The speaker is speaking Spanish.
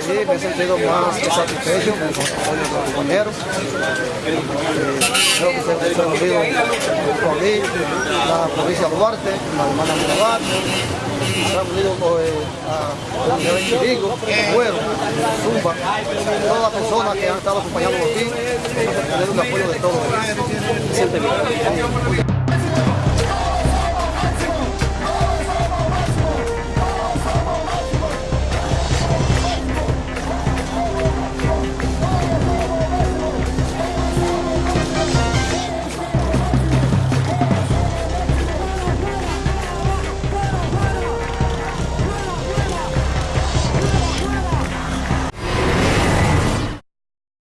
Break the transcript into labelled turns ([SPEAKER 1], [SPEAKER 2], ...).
[SPEAKER 1] Sí, me he sentido más satisfecho con los apoyos de los compañeros. Eh, creo que se ha reunido junto a mí, la provincia de Duarte, la hermana Mirabal, se han unido a Miguel Chirigo, Cuero, Zumba, todas las personas que han estado acompañando aquí, eh, para tener un apoyo de todos.
[SPEAKER 2] Siente bien.